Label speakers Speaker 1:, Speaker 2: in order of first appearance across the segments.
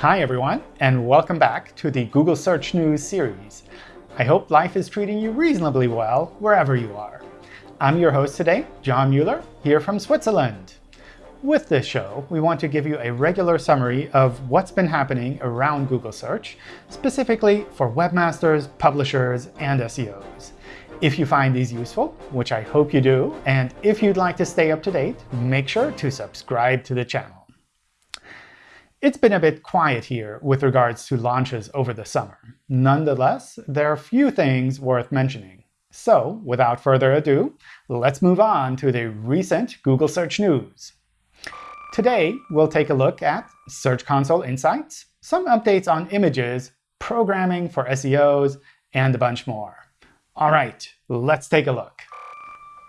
Speaker 1: Hi, everyone, and welcome back to the Google Search News series. I hope life is treating you reasonably well wherever you are. I'm your host today, John Mueller, here from Switzerland. With this show, we want to give you a regular summary of what's been happening around Google Search, specifically for webmasters, publishers, and SEOs. If you find these useful, which I hope you do, and if you'd like to stay up to date, make sure to subscribe to the channel. It's been a bit quiet here with regards to launches over the summer. Nonetheless, there are a few things worth mentioning. So without further ado, let's move on to the recent Google Search News. Today, we'll take a look at Search Console Insights, some updates on images, programming for SEOs, and a bunch more. All right, let's take a look.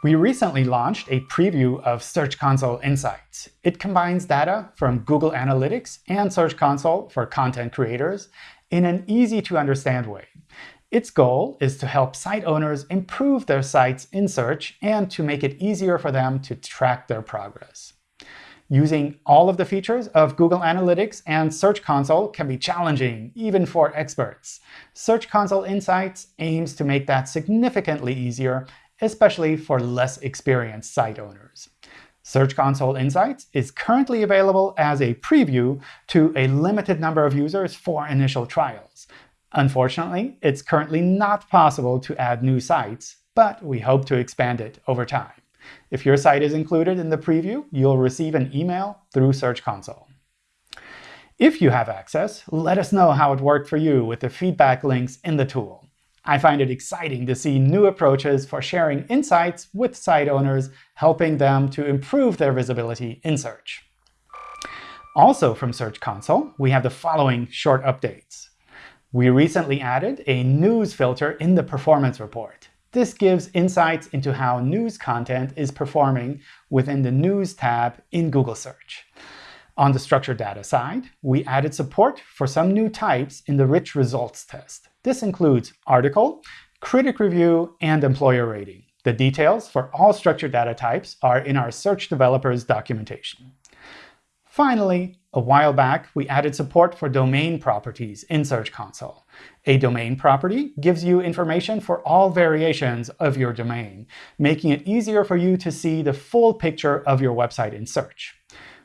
Speaker 1: We recently launched a preview of Search Console Insights. It combines data from Google Analytics and Search Console for content creators in an easy-to-understand way. Its goal is to help site owners improve their sites in search and to make it easier for them to track their progress. Using all of the features of Google Analytics and Search Console can be challenging, even for experts. Search Console Insights aims to make that significantly easier, especially for less experienced site owners. Search Console Insights is currently available as a preview to a limited number of users for initial trials. Unfortunately, it's currently not possible to add new sites, but we hope to expand it over time. If your site is included in the preview, you'll receive an email through Search Console. If you have access, let us know how it worked for you with the feedback links in the tool. I find it exciting to see new approaches for sharing insights with site owners, helping them to improve their visibility in search. Also from Search Console, we have the following short updates. We recently added a news filter in the performance report. This gives insights into how news content is performing within the News tab in Google Search. On the structured data side, we added support for some new types in the rich results test. This includes article, critic review, and employer rating. The details for all structured data types are in our search developers documentation. Finally, a while back, we added support for domain properties in Search Console. A domain property gives you information for all variations of your domain, making it easier for you to see the full picture of your website in search.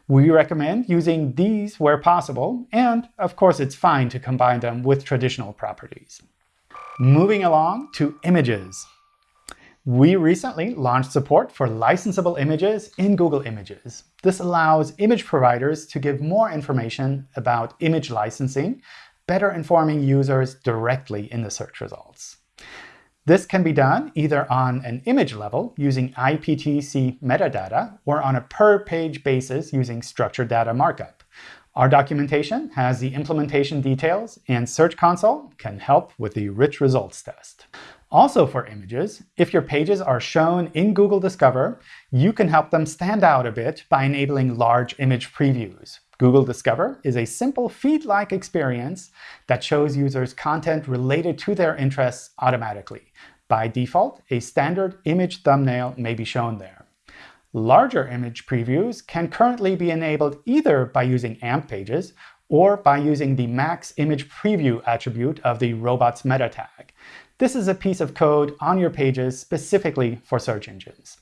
Speaker 1: We recommend using these where possible, and of course it's fine to combine them with traditional properties. Moving along to images. We recently launched support for licensable images in Google Images. This allows image providers to give more information about image licensing, better informing users directly in the search results. This can be done either on an image level using IPTC metadata or on a per-page basis using structured data markup. Our documentation has the implementation details, and Search Console can help with the rich results test. Also for images, if your pages are shown in Google Discover, you can help them stand out a bit by enabling large image previews. Google Discover is a simple feed-like experience that shows users content related to their interests automatically. By default, a standard image thumbnail may be shown there. Larger image previews can currently be enabled either by using AMP pages or by using the max image preview attribute of the robots meta tag. This is a piece of code on your pages specifically for search engines.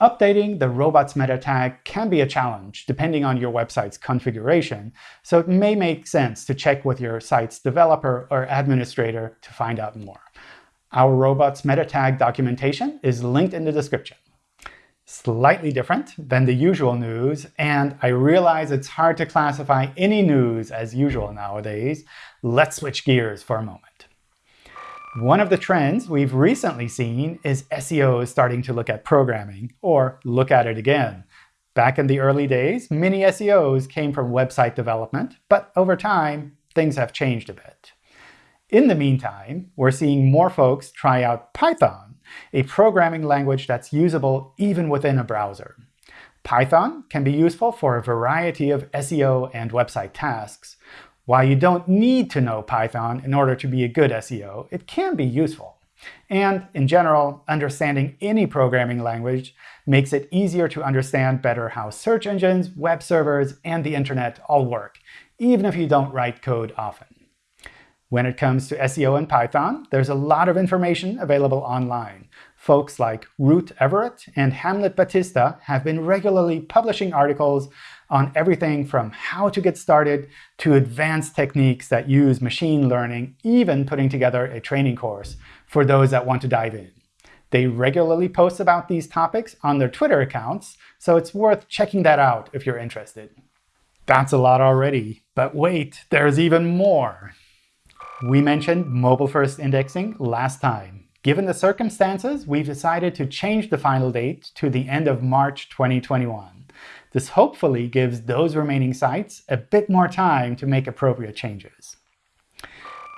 Speaker 1: Updating the robots meta tag can be a challenge depending on your website's configuration, so it may make sense to check with your site's developer or administrator to find out more. Our robots meta tag documentation is linked in the description. Slightly different than the usual news, and I realize it's hard to classify any news as usual nowadays. Let's switch gears for a moment. One of the trends we've recently seen is SEOs starting to look at programming, or look at it again. Back in the early days, many SEOs came from website development, but over time, things have changed a bit. In the meantime, we're seeing more folks try out Python, a programming language that's usable even within a browser. Python can be useful for a variety of SEO and website tasks, while you don't need to know Python in order to be a good SEO, it can be useful. And in general, understanding any programming language makes it easier to understand better how search engines, web servers, and the internet all work, even if you don't write code often. When it comes to SEO and Python, there's a lot of information available online. Folks like Ruth Everett and Hamlet Batista have been regularly publishing articles on everything from how to get started to advanced techniques that use machine learning, even putting together a training course for those that want to dive in. They regularly post about these topics on their Twitter accounts, so it's worth checking that out if you're interested. That's a lot already. But wait, there's even more. We mentioned mobile-first indexing last time. Given the circumstances, we've decided to change the final date to the end of March 2021. This hopefully gives those remaining sites a bit more time to make appropriate changes.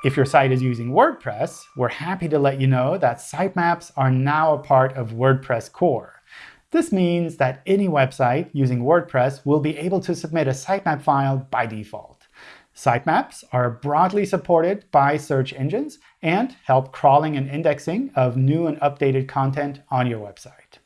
Speaker 1: If your site is using WordPress, we're happy to let you know that sitemaps are now a part of WordPress core. This means that any website using WordPress will be able to submit a sitemap file by default. Sitemaps are broadly supported by search engines and help crawling and indexing of new and updated content on your website.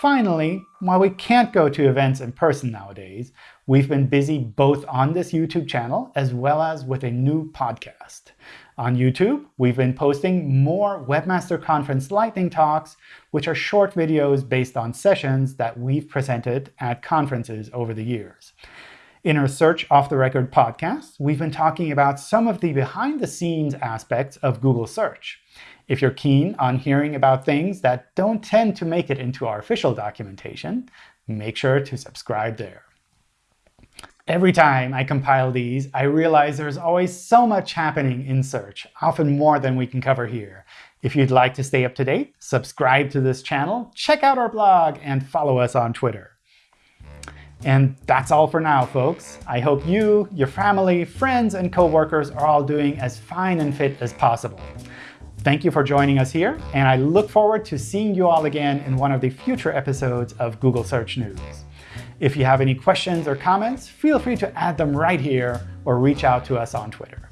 Speaker 1: Finally, while we can't go to events in person nowadays, we've been busy both on this YouTube channel as well as with a new podcast. On YouTube, we've been posting more Webmaster Conference Lightning Talks, which are short videos based on sessions that we've presented at conferences over the years. In our Search Off the Record podcast, we've been talking about some of the behind-the-scenes aspects of Google Search. If you're keen on hearing about things that don't tend to make it into our official documentation, make sure to subscribe there. Every time I compile these, I realize there's always so much happening in search, often more than we can cover here. If you'd like to stay up to date, subscribe to this channel, check out our blog, and follow us on Twitter. And that's all for now, folks. I hope you, your family, friends, and coworkers are all doing as fine and fit as possible. Thank you for joining us here, and I look forward to seeing you all again in one of the future episodes of Google Search News. If you have any questions or comments, feel free to add them right here or reach out to us on Twitter.